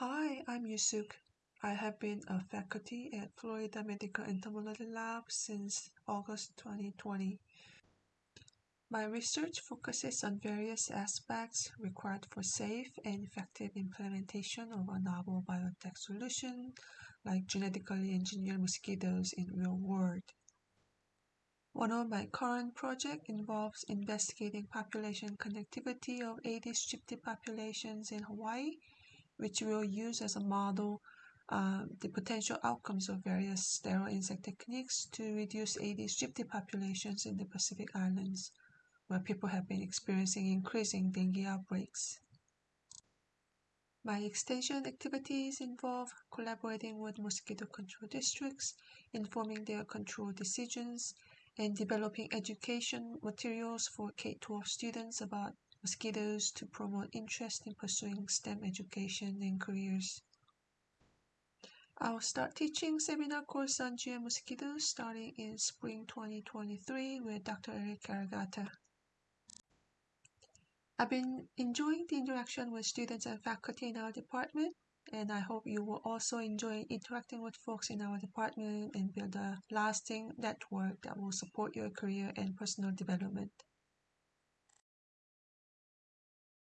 Hi, I'm Yoosook. I have been a faculty at Florida Medical Entomology Lab since August 2020. My research focuses on various aspects required for safe and effective implementation of a novel biotech solution like genetically engineered mosquitoes in real world. One of my current projects involves investigating population connectivity of Aedes aegypti populations in Hawaii which we'll use as a model uh, the potential outcomes of various sterile insect techniques to reduce Aedes aegypti populations in the Pacific Islands, where people have been experiencing increasing dengue outbreaks. My extension activities involve collaborating with mosquito control districts, informing their control decisions, and developing education materials for K-12 students about mosquitoes to promote interest in pursuing STEM education and careers. I'll start teaching seminar course on GM mosquitoes starting in spring 2023 with Dr. Eric Caragata. I've been enjoying the interaction with students and faculty in our department, and I hope you will also enjoy interacting with folks in our department and build a lasting network that will support your career and personal development.